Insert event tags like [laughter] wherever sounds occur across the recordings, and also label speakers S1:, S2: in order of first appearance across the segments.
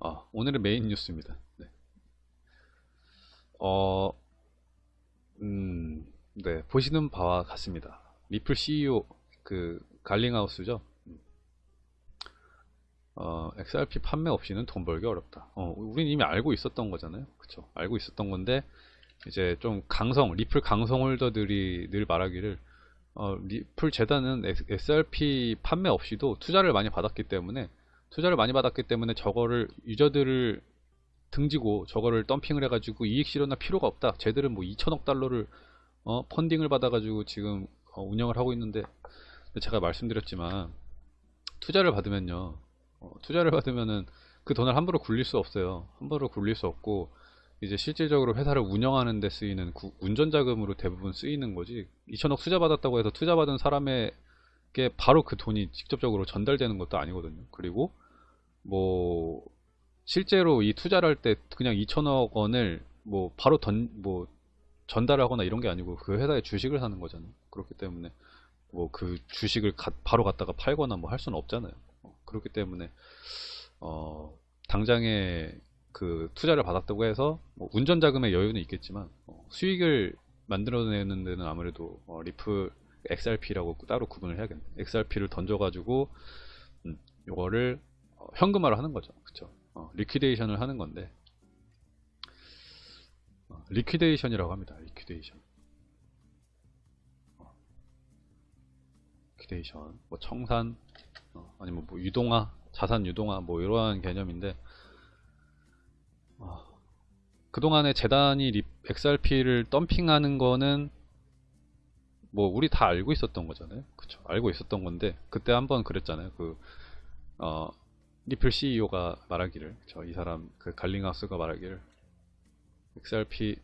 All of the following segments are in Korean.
S1: 아, 오늘의 메인 뉴스입니다. 네. 어, 음, 네, 보시는 바와 같습니다. 리플 CEO, 그, 갈링하우스죠. 어, XRP 판매 없이는 돈 벌기 어렵다. 어, 우린 이미 알고 있었던 거잖아요. 그쵸. 알고 있었던 건데, 이제 좀 강성, 리플 강성 holder들이 늘 말하기를, 어, 리플 재단은 XRP 판매 없이도 투자를 많이 받았기 때문에, 투자를 많이 받았기 때문에 저거를, 유저들을 등지고 저거를 덤핑을 해가지고 이익 실현할 필요가 없다. 쟤들은 뭐 2천억 달러를, 어, 펀딩을 받아가지고 지금 어, 운영을 하고 있는데, 제가 말씀드렸지만, 투자를 받으면요, 어, 투자를 받으면은 그 돈을 함부로 굴릴 수 없어요. 함부로 굴릴 수 없고 이제 실질적으로 회사를 운영하는 데 쓰이는 구, 운전 자금으로 대부분 쓰이는 거지 2천억 투자 받았다고 해서 투자 받은 사람에 게 바로 그 돈이 직접적으로 전달되는 것도 아니거든요. 그리고 뭐 실제로 이 투자를 할 때 그냥 2천억 원을 뭐 바로 던 뭐 전달하거나 이런 게 아니고 그 회사의 주식을 사는 거잖아요. 그렇기 때문에 뭐 그 주식을 가, 바로 갖다가 팔거나 뭐 할 수는 없잖아요. 그렇기 때문에 어, 당장에 그 투자를 받았다고 해서 뭐 운전 자금의 여유는 있겠지만 어, 수익을 만들어내는 데는 아무래도 어, 리플 XRP라고 따로 구분을 해야겠네. XRP를 던져가지고 음, 이거를 어, 현금화를 하는 거죠. 그쵸? 어, liquidation을 하는 건데 어, liquidation이라고 합니다. liquidation. 어, liquidation, 뭐 청산, 어, 아니면 뭐 유동화, 자산 유동화 뭐 이러한 개념인데 어, 그동안에 재단이 립, XRP를 덤핑하는 거는 뭐 우리 다 알고 있었던 거잖아요. 그쵸? 알고 있었던 건데 그때 한번 그랬잖아요. 그 어, 리플 CEO가 말하기를 저 이 사람 그 갈링하우스가 말하기를 XRP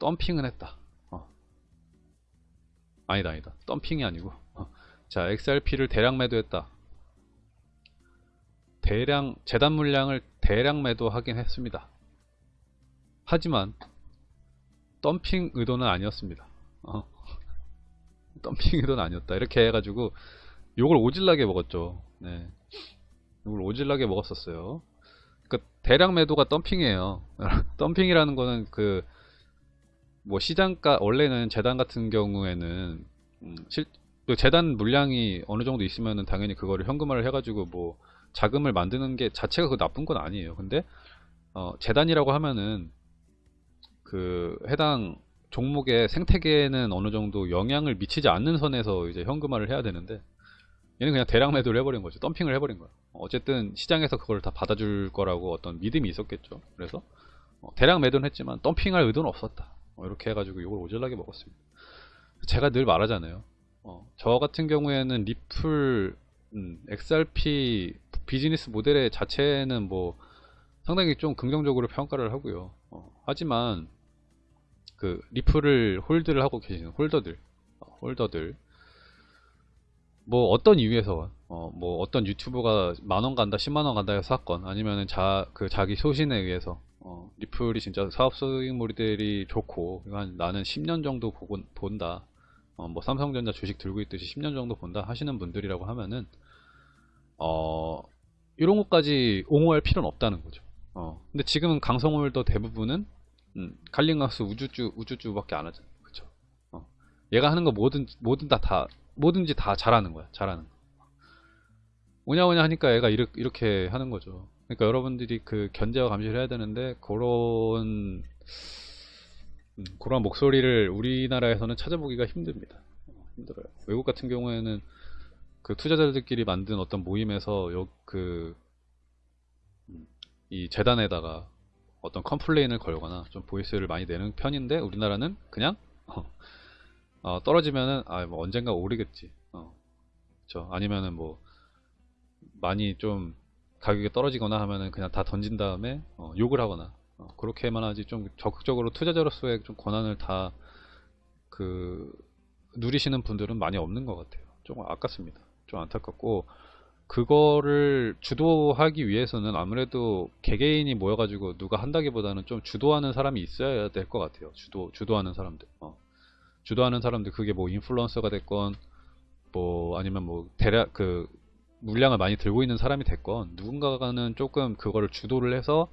S1: 덤핑은 했다. 어. 아니다 아니다. 덤핑이 아니고 어. 자 XRP를 대량 매도했다. 대량 재단 물량을 대량 매도하긴 했습니다. 하지만 덤핑 의도는 아니었습니다. 어. 덤핑 의도는 아니었다. 이렇게 해가지고 욕을 오질나게 먹었죠. 네. 욕을 오질나게 먹었었어요. 그 대량 매도가 덤핑이에요. [laughs] 덤핑이라는 거는 그 뭐 시장가 원래는 재단 같은 경우에는 음, 실, 재단 물량이 어느 정도 있으면은 당연히 그거를 현금화를 해가지고 뭐 자금을 만드는 게 자체가 그 나쁜 건 아니에요. 근데 어, 재단이라고 하면은 그 해당 종목의 생태계에는 어느 정도 영향을 미치지 않는 선에서 이제 현금화를 해야 되는데 얘는 그냥 대량 매도를 해버린 거죠. 덤핑을 해버린 거야. 어쨌든 시장에서 그걸 다 받아줄 거라고 어떤 믿음이 있었겠죠. 그래서 어, 대량 매도는 했지만 덤핑할 의도는 없었다. 어, 이렇게 해가지고 이걸 오질나게 먹었습니다. 제가 늘 말하잖아요. 어, 저 같은 경우에는 리플, 음, XRP 비즈니스 모델의 자체는 뭐 상당히 좀 긍정적으로 평가를 하고요. 어, 하지만 그 리플을 hold를 하고 계시는 holder들, 어, holder들 뭐 어떤 이유에서 어, 뭐 어떤 유튜브가 만원 간다, 10만원 간다 해서 샀건 아니면은 자, 그 자기 소신에 의해서 어, 리플이 진짜 사업 수익 모델이 좋고 한 나는 10년 정도 보고, 본다. 어, 뭐 삼성전자 주식 들고 있듯이 10년 정도 본다 하시는 분들이라고 하면은 어, 이런 것까지 옹호할 필요는 없다는 거죠. 어. 근데 지금은 강성홀더 대부분은 음, 갈링하우스 우주주 우주주밖에 안 하잖아요. 그렇죠. 어. 얘가 하는 거 뭐든 뭐든 다, 다 뭐든지 다 잘하는 거야. 잘하는 거. 오냐오냐 하니까 얘가 이렇게, 이렇게 하는 거죠. 그러니까 여러분들이 그 견제와 감시를 해야 되는데 그런 음, 그런 목소리를 우리나라에서는 찾아보기가 힘듭니다. 어, 힘들어요. 외국 같은 경우에는 그 투자자들끼리 만든 어떤 모임에서 요, 그, 이 재단에다가 어떤 컴플레인을 걸거나 좀 보이스를 많이 내는 편인데 우리나라는 그냥 어, 떨어지면은 아 뭐 언젠가 오르겠지. 어, 그쵸. 아니면은 뭐 많이 좀 가격이 떨어지거나 하면은 그냥 다 던진 다음에 어, 욕을 하거나 어, 그렇게만 하지 좀 적극적으로 투자자로서의 좀 권한을 다 그 누리시는 분들은 많이 없는 것 같아요. 조금 아깝습니다. 좀 안타깝고 그거를 주도하기 위해서는 아무래도 개개인이 모여가지고 누가 한다기보다는 좀 주도하는 사람이 있어야 될 것 같아요. 주도 주도하는 사람들. 어. 주도하는 사람들 그게 뭐 인플루언서가 됐건 뭐 아니면 뭐 대략 그 물량을 많이 들고 있는 사람이 됐건 누군가는 조금 그거를 주도를 해서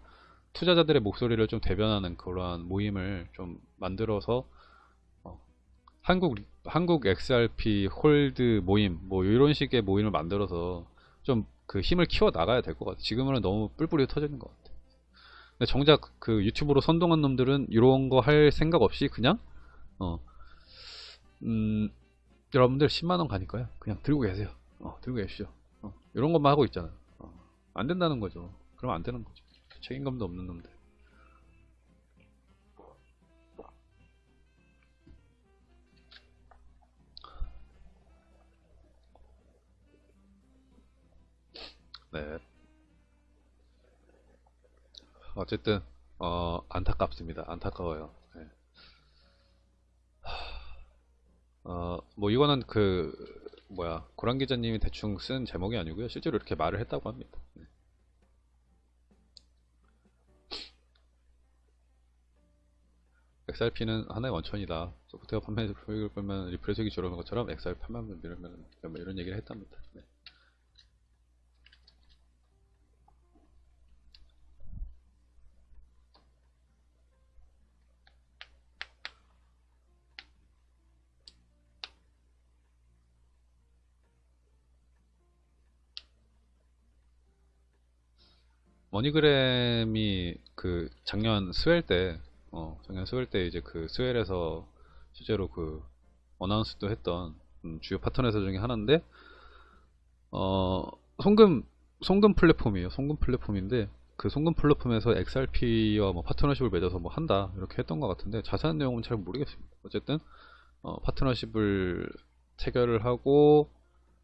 S1: 투자자들의 목소리를 좀 대변하는 그러한 모임을 좀 만들어서 어, 한국 한국 XRP holder 모임 뭐 이런 식의 모임을 만들어서 좀 그 힘을 키워 나가야 될 것 같아. 지금은 너무 뿔뿔이 흩어지는 것 같아. 근데 정작 그 유튜브로 선동한 놈들은 이런 거 할 생각 없이 그냥 어 음, 여러분들 10만원 가니까요. 그냥 들고 계세요. 어, 들고 계시죠. 어, 이런 것만 하고 있잖아요. 어, 안 된다는 거죠. 그러면 안 되는 거죠. 책임감도 없는 놈들. 네. 어쨌든 어, 안타깝습니다. 안타까워요. 네. 어, 뭐 이거는 그 뭐야 고란 기자님이 대충 쓴 제목이 아니고요. 실제로 이렇게 말을 했다고 합니다. 네. XRP는 하나의 원천이다. 소프트웨어 판매 소익을 보면 리플의 수익이 줄어든 것처럼 XRP 판매만 밀면 뭐 이런 얘기를 했답니다. 네. 머니그램이 그 작년 Swell 때, 어, 작년 Swell 때 이제 그 Swell에서 실제로 그 announce도 했던 음, 주요 파트너에서 중에 하나인데, 어, 송금, 송금 플랫폼이에요. 송금 플랫폼인데, 그 송금 플랫폼에서 XRP와 뭐 파트너십을 맺어서 뭐 한다. 이렇게 했던 것 같은데, 자세한 내용은 잘 모르겠습니다. 어쨌든, 어, 파트너십을 체결을 하고,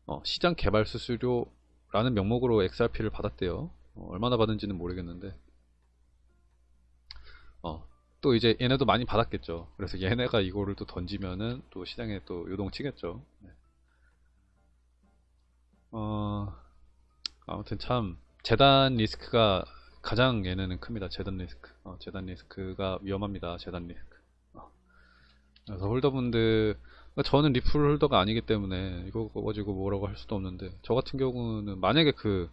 S1: 어, 시장 개발 수수료라는 명목으로 XRP를 받았대요. 어, 얼마나 받은지는 모르겠는데. 어, 또 이제 얘네도 많이 받았겠죠. 그래서 얘네가 이거를 또 던지면은 또 시장에 또 요동치겠죠. 네. 어, 아무튼 참 재단 리스크가 가장 얘네는 큽니다. 재단 리스크. 어, 재단 리스크가 위험합니다. 재단 리스크. 어. 그래서 holder분들 그러니까 저는 리플 holder가 아니기 때문에 이거 가지고 뭐라고 할 수도 없는데 저 같은 경우는 만약에 그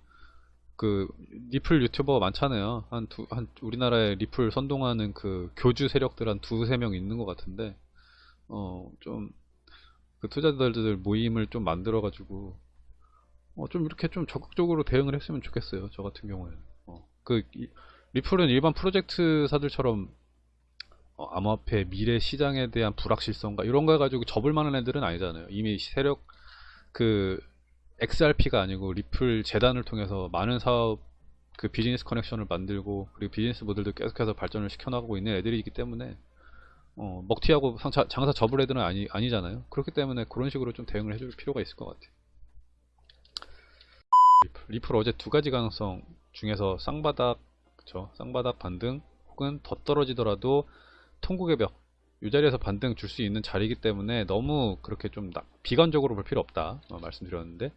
S1: 그 리플 유튜버 많잖아요. 한 두, 한 우리나라에 리플 선동하는 그 교주 세력들 한 두세 명 있는 것 같은데, 어, 좀, 그 투자자들 모임을 좀 만들어 가지고, 어, 좀 이렇게 좀 적극적으로 대응을 했으면 좋겠어요. 저 같은 경우에는. 어, 그, 이, 리플은 일반 프로젝트사들처럼, 어, 암호화폐 미래 시장에 대한 불확실성과 이런 거 해가지고 접을 만한 애들은 아니잖아요. 이미 세력, 그, XRP가 아니고 리플 재단을 통해서 많은 사업 그 비즈니스 커넥션을 만들고 그리고 비즈니스 모델도 계속해서 발전을 시켜나가고 있는 애들이기 때문에 어, 먹튀하고 상차, 장사 접을 애들은 아니, 아니잖아요. 그렇기 때문에 그런 식으로 좀 대응을 해줄 필요가 있을 것 같아요. 리플, 리플 어제 두 가지 가능성 중에서 쌍바닥 그쵸? 쌍바닥 반등 혹은 더 떨어지더라도 통곡의 벽 이 자리에서 반등 줄 수 있는 자리이기 때문에 너무 그렇게 좀 비관적으로 볼 필요 없다 어, 말씀드렸는데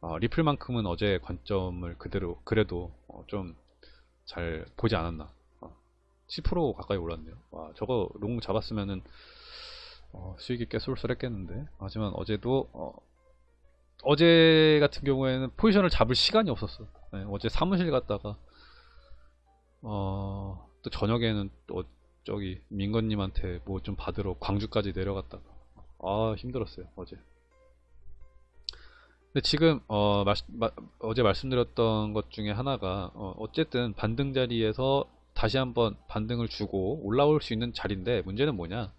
S1: 어, 리플만큼은 어제 관점을 그대로 그래도 어, 좀잘 보지 않았나. 어, 10% 가까이 올랐네요. 와 저거 롱 잡았으면은 어, 수익이 꽤 쏠쏠했겠는데. 하지만 어제도 어, 제 같은 경우에는 포지션을 잡을 시간이 없었어. 네, 어제 사무실 갔다가 어, 또 저녁에는 또 저기 민건님한테 뭐 좀 받으러 광주까지 내려갔다가. 아 힘들었어요 어제. 근데 지금 어, 마, 마, 어제 말씀드렸던 것 중에 하나가 어, 쨌든 반등 자리에서 다시 한번 반등을 주고 올라올 수 있는 자리인데 문제는 뭐냐?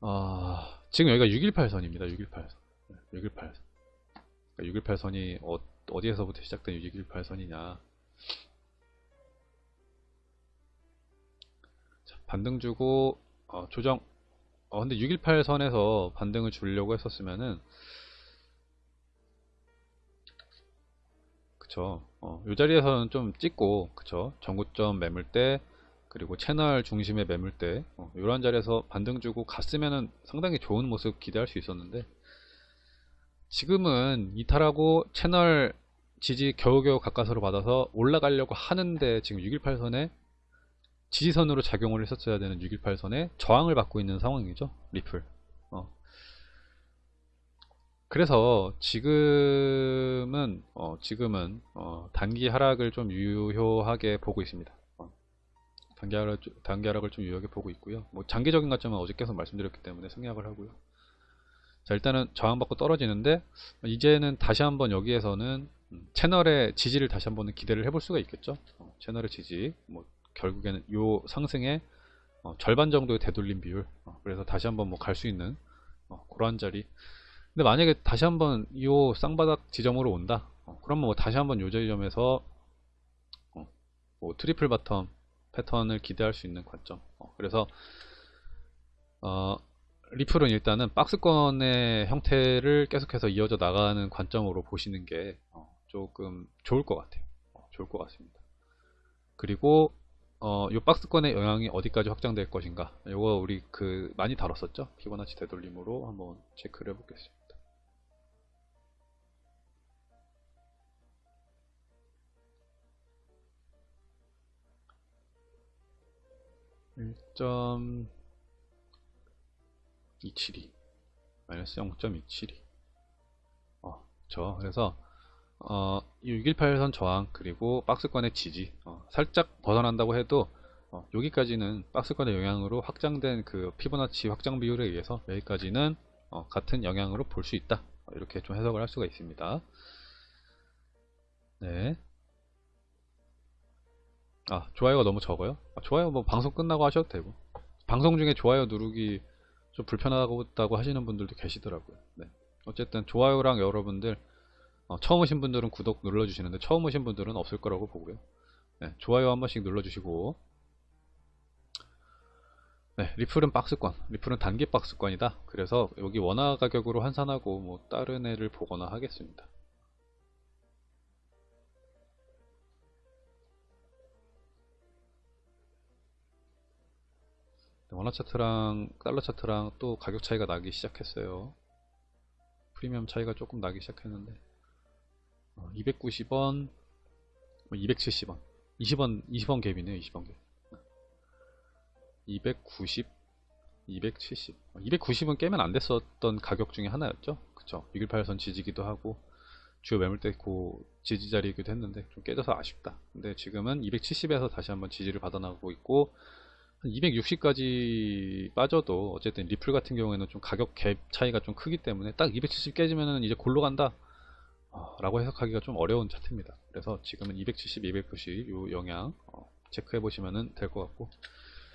S1: 어, 지금 여기가 618선입니다 618선. 618선. 618선이 어, 어디에서부터 시작된 618선이냐 반등 주고 어, 조정 어, 근데 618 선에서 반등을 주려고 했었으면은 그쵸. 어, 이 자리에서는 좀 찍고, 그쵸. 전고점 매물 때, 그리고 채널 중심의 매물 때, 어, 이런 자리에서 반등 주고 갔으면은 상당히 좋은 모습 기대할 수 있었는데, 지금은 이탈하고 채널 지지 겨우겨우 가까스로 받아서 올라가려고 하는데, 지금 618선에 지지선으로 작용을 했었어야 되는 618선에 저항을 받고 있는 상황이죠. 리플. 그래서 지금은 어, 지금은 어, 단기 하락을 좀 유효하게 보고 있습니다. 어, 단기 하락 단기 하락을 좀 유효하게 보고 있고요. 뭐 장기적인 관점은 어제 계속 말씀드렸기 때문에 생략을 하고요. 자 일단은 저항받고 떨어지는데 이제는 다시 한번 여기에서는 음, 채널의 지지를 다시 한번 기대를 해볼 수가 있겠죠. 어, 채널의 지지, 뭐 결국에는 요 상승의 어, 절반 정도의 되돌림 비율. 어, 그래서 다시 한번 뭐 갈 수 있는 어, 그러한 자리. 근데 만약에 다시 한번 이 쌍바닥 지점으로 온다. 어, 그러면 뭐 다시 한번 요 지점에서 어, 뭐 triple bottom 패턴을 기대할 수 있는 관점. 어, 그래서 어, 리플은 일단은 박스권의 형태를 계속해서 이어져 나가는 관점으로 보시는 게 어, 조금 좋을 것 같아요. 어, 좋을 것 같습니다. 그리고 어, 요 박스권의 영향이 어디까지 확장될 것인가. 요거 우리 그 많이 다뤘었죠? 피보나치 되돌림으로 한번 체크를 해보겠습니다. (1.272) 마이너스 (0.272) 어, 저 그래서 어, 618선 저항 그리고 박스권의 지지 어, 살짝 벗어난다고 해도 어, 여기까지는 박스권의 영향으로 확장된 그 피보나치 확장 비율에 의해서 여기까지는 어, 같은 영향으로 볼 수 있다. 어, 이렇게 좀 해석을 할 수가 있습니다. 네. 아 좋아요가 너무 적어요? 아, 좋아요 뭐 방송 끝나고 하셔도 되고. 방송 중에 좋아요 누르기 좀 불편하다고 하시는 분들도 계시더라고요. 네. 어쨌든 좋아요랑 여러분들 어, 처음 오신 분들은 구독 눌러주시는데 처음 오신 분들은 없을 거라고 보고요. 네, 좋아요 한 번씩 눌러주시고 네, 리플은 박스권, 리플은 단기 박스권이다. 그래서 여기 원화 가격으로 환산하고 뭐 다른 애를 보거나 하겠습니다. 네, 원화 차트랑 달러 차트랑 또 가격 차이가 나기 시작했어요. 프리미엄 차이가 조금 나기 시작했는데 290원, 270원, 20원, 20원 갭이네요. 20원 갭. 290, 270. 290은 깨면 안 됐었던 가격 중에 하나였죠. 그쵸. 618선 지지기도 하고, 주요 매물대 고 지지 자리이기도 했는데, 좀 깨져서 아쉽다. 근데 지금은 270에서 다시 한번 지지를 받아나가고 있고, 260까지 빠져도, 어쨌든 리플 같은 경우에는 좀 가격 갭 차이가 좀 크기 때문에, 딱 270 깨지면은 이제 골로 간다. 어, 라고 해석하기가 좀 어려운 차트입니다. 그래서 지금은 270, 290 이 영향 어, 체크해 보시면 될 것 같고